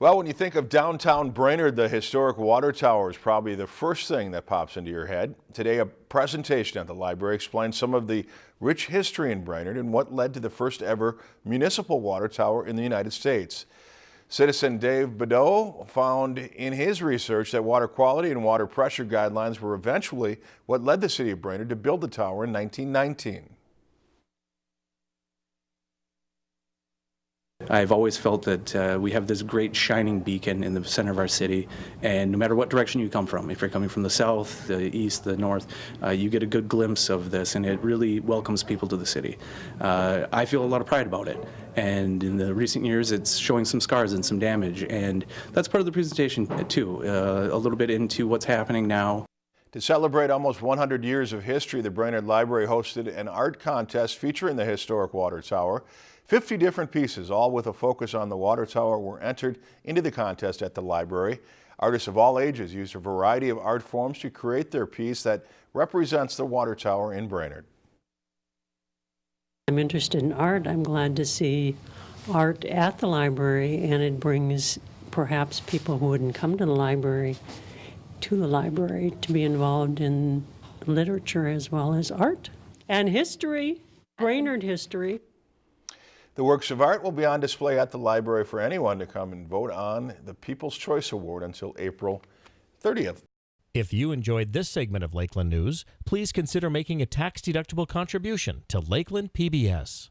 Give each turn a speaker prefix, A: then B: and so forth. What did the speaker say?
A: Well, when you think of downtown Brainerd, the historic water tower is probably the first thing that pops into your head. Today, a presentation at the library explains some of the rich history in Brainerd and what led to the first ever municipal water tower in the United States. Citizen Dave Badeau found in his research that water quality and water pressure guidelines were eventually what led the city of Brainerd to build the tower in 1919.
B: I've always felt that uh, we have this great shining beacon in the center of our city, and no matter what direction you come from, if you're coming from the south, the east, the north, uh, you get a good glimpse of this, and it really welcomes people to the city. Uh, I feel a lot of pride about it, and in the recent years, it's showing some scars and some damage, and that's part of the presentation too, uh, a little bit into what's happening now.
A: To celebrate almost 100 years of history, the Brainerd Library hosted an art contest featuring the historic water tower. 50 different pieces, all with a focus on the water tower, were entered into the contest at the library. Artists of all ages used a variety of art forms to create their piece that represents the water tower in Brainerd.
C: I'm interested in art. I'm glad to see art at the library, and it brings perhaps people who wouldn't come to the library to the library to be involved in literature as well as art and history, Brainerd history.
A: The works of art will be on display at the library for anyone to come and vote on the People's Choice Award until April 30th.
D: If you enjoyed this segment of Lakeland News, please consider making a tax-deductible contribution to Lakeland PBS.